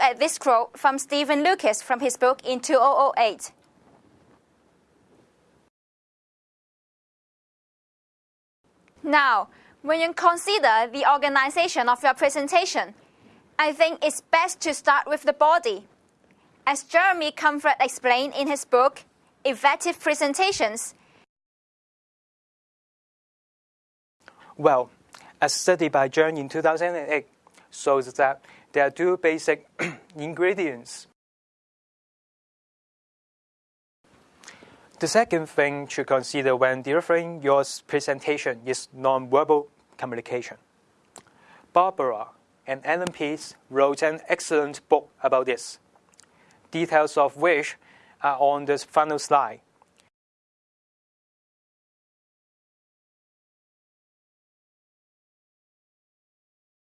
at this quote from Stephen Lucas from his book in 2008. Now, when you consider the organization of your presentation, I think it's best to start with the body. As Jeremy Comfort explained in his book, Effective Presentations. Well, a study by Jern in 2008 shows that there are two basic ingredients. The second thing to consider when delivering your presentation is nonverbal communication. Barbara and Alan Pease wrote an excellent book about this, details of which are on the final slide.